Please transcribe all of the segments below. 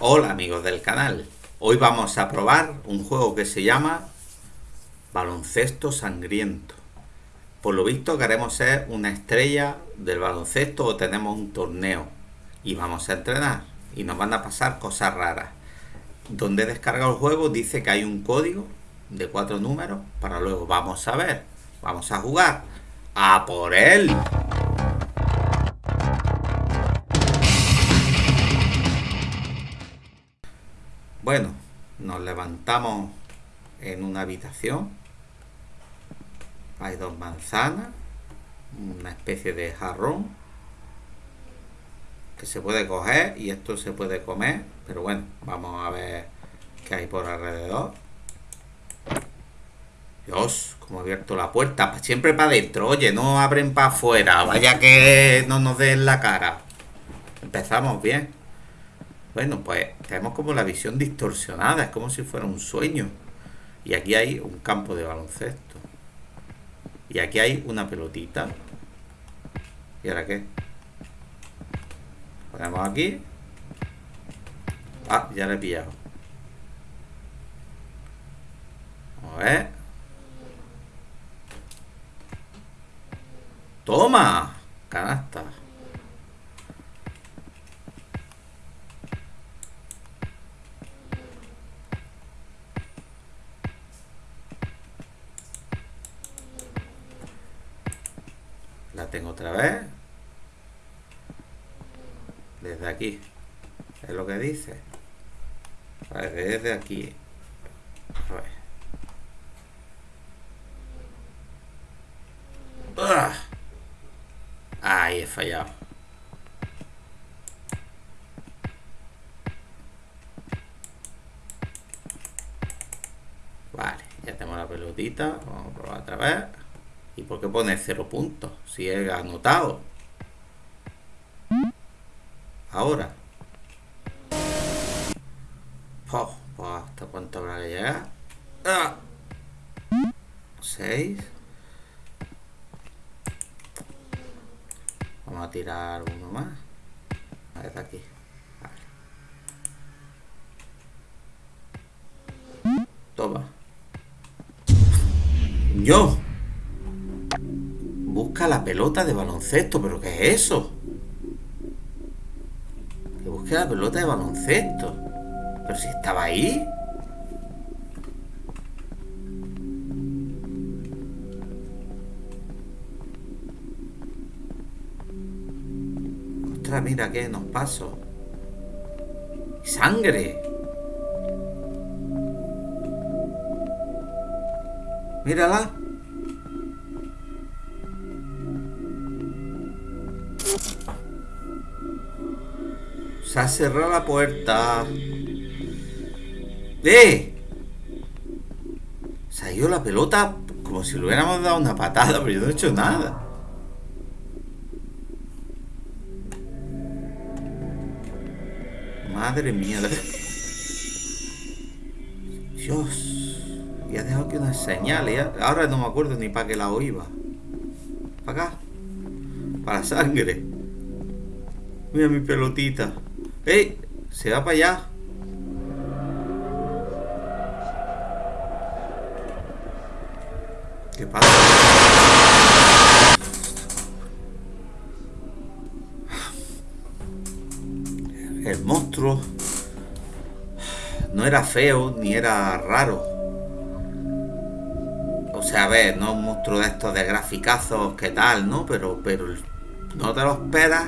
Hola amigos del canal, hoy vamos a probar un juego que se llama Baloncesto Sangriento. Por lo visto queremos ser una estrella del baloncesto o tenemos un torneo y vamos a entrenar y nos van a pasar cosas raras. Donde descarga el juego dice que hay un código de cuatro números para luego vamos a ver, vamos a jugar a por él. Bueno, nos levantamos en una habitación. Hay dos manzanas, una especie de jarrón que se puede coger y esto se puede comer. Pero bueno, vamos a ver qué hay por alrededor. Dios, como he abierto la puerta. Siempre para adentro. Oye, no abren para afuera. Vaya que no nos den la cara. Empezamos bien. Bueno, pues tenemos como la visión distorsionada, es como si fuera un sueño. Y aquí hay un campo de baloncesto. Y aquí hay una pelotita. ¿Y ahora qué? Ponemos aquí. Ah, ya le he pillado. A ver. ¡Toma! La tengo otra vez. Desde aquí. Es lo que dice. Vale, desde aquí. ¡Ah! Ahí he fallado. Vale, ya tengo la pelotita. Vamos a probar otra vez. ¿Y por qué pone cero puntos? Si he anotado. Ahora. Oh, ¿Hasta cuánto habrá que llegar? ¡Ah! Seis. Vamos a tirar uno más. A ver, aquí. Toma. Yo busca la pelota de baloncesto. ¿Pero qué es eso? Que busque la pelota de baloncesto. Pero si estaba ahí. Ostras, mira qué nos pasó. ¡Sangre! Mírala. Ha cerrado la puerta. ¡Eh! Se ha ido la pelota como si le hubiéramos dado una patada, pero yo no he hecho nada. Madre mía. Dios. Y ha dejado aquí una señal. Ahora no me acuerdo ni para qué lado iba. ¿Para acá? Para sangre. Mira mi pelotita. ¡Ey! Se va para allá. ¿Qué pasa? El monstruo no era feo ni era raro. O sea, a ver, no un monstruo de estos de graficazos que tal, ¿no? Pero, pero no te lo esperas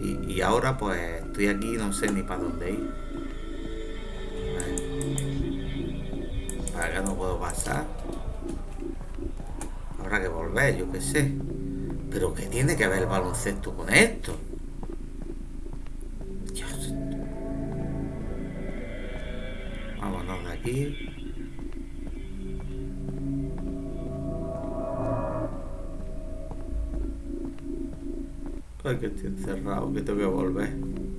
y, y ahora pues estoy aquí no sé ni para dónde ir. Para acá no puedo pasar. Habrá que volver, yo qué sé. Pero ¿qué tiene que ver el baloncesto con esto? Dios. Vámonos de aquí. Ay, que estoy encerrado, que tengo que volver.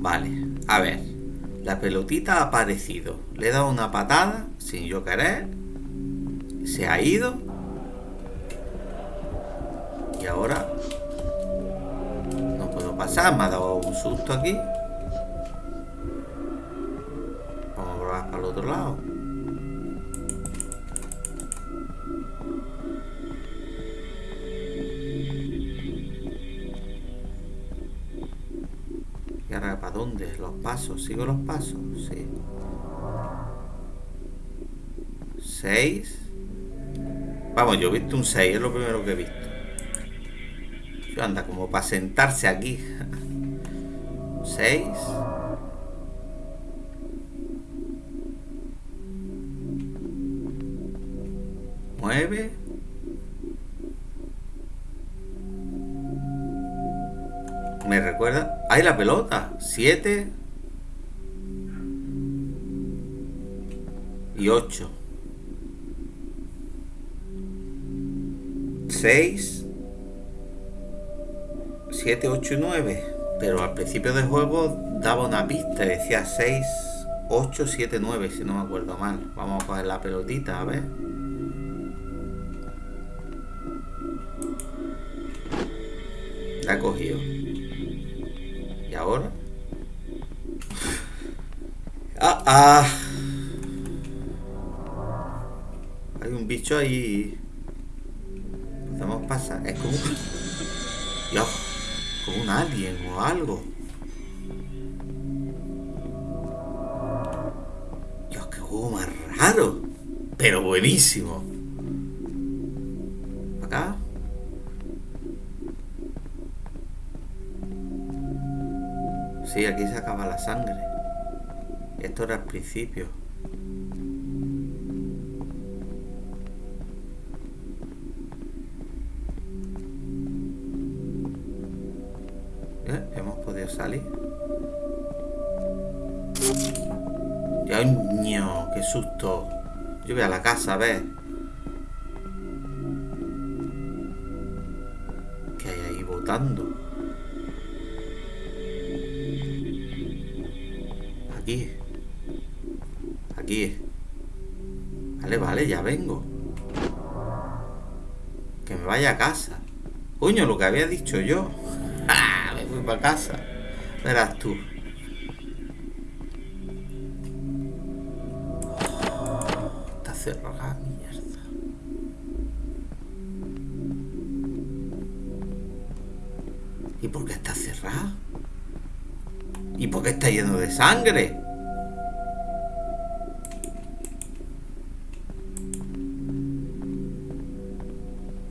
Vale, a ver. La pelotita ha aparecido. Le he dado una patada, sin yo querer. Se ha ido. Y ahora... No puedo pasar, me ha dado un susto aquí. Vamos a probar para el otro lado. Pasos? ¿Sigo los pasos? Sí. 6. Vamos, yo he visto un 6, es lo primero que he visto. Yo anda como para sentarse aquí. 6. Nueve. Me recuerda. ¡Ay, la pelota! Siete. Y ocho. 6, 7, 8 y 9. Pero al principio del juego daba una pista, decía 6, 8, 7, 9, si no me acuerdo mal. Vamos a coger la pelotita, a ver. La he cogido. ¿Y ahora? Ah, ah. Hay un bicho ahí pasa? Es como un... Dios, como un alien o algo. Dios, qué juego más raro. Pero buenísimo. Acá. Sí, aquí se acaba la sangre. Esto era el principio. ¡Dios ¡Qué susto! Yo voy a la casa a ver. ¿Qué hay ahí votando? Aquí. Aquí. Vale, vale, ya vengo. Que me vaya a casa. Coño, lo que había dicho yo. Me voy para casa. Verás tú. ¿Y por qué está cerrada? ¿Y por qué está lleno de sangre?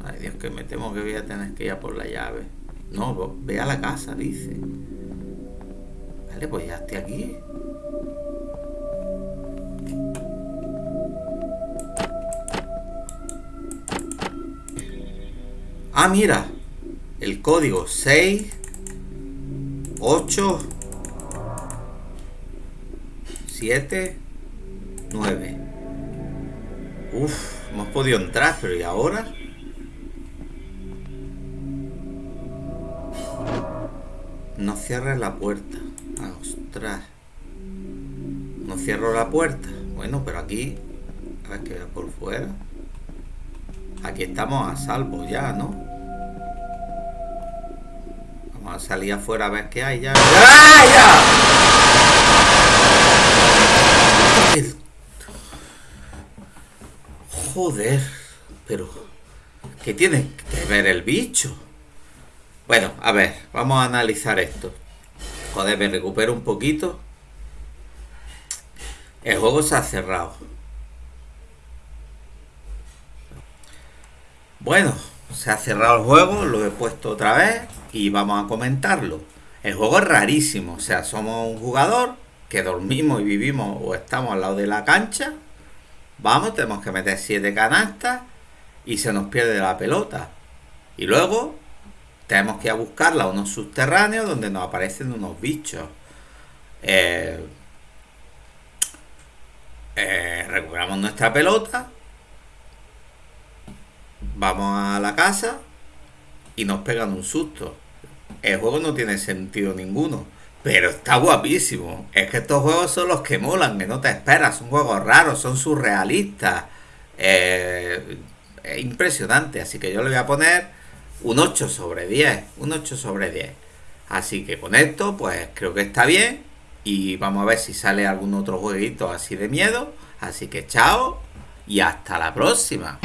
Ay Dios, que me temo que voy a tener que ir a por la llave. No, ve a la casa, dice pues ya estoy aquí. Ah, mira. El código 6 8 7 9 Uf, hemos podido entrar, pero ¿y ahora? No cierres la puerta. Ostras. No cierro la puerta. Bueno, pero aquí... A ver que vea por fuera. Aquí estamos a salvo ya, ¿no? Vamos a salir afuera a ver qué hay ya. ¡Ya! Joder. Pero... ¿Qué tiene que ver el bicho? Bueno, a ver, vamos a analizar esto. Joder, me recupero un poquito. El juego se ha cerrado. Bueno, se ha cerrado el juego, lo he puesto otra vez y vamos a comentarlo. El juego es rarísimo, o sea, somos un jugador que dormimos y vivimos o estamos al lado de la cancha. Vamos, tenemos que meter siete canastas y se nos pierde la pelota. Y luego tenemos que ir a buscarla a unos subterráneos donde nos aparecen unos bichos. Eh, eh, recuperamos nuestra pelota. Vamos a la casa y nos pegan un susto. El juego no tiene sentido ninguno. Pero está guapísimo. Es que estos juegos son los que molan, que no te esperas. Son juegos raros, son surrealistas. eh, es impresionante. Así que yo le voy a poner un 8 sobre 10. Un 8 sobre 10. Así que con esto, pues creo que está bien. Y vamos a ver si sale algún otro jueguito así de miedo. Así que chao y hasta la próxima.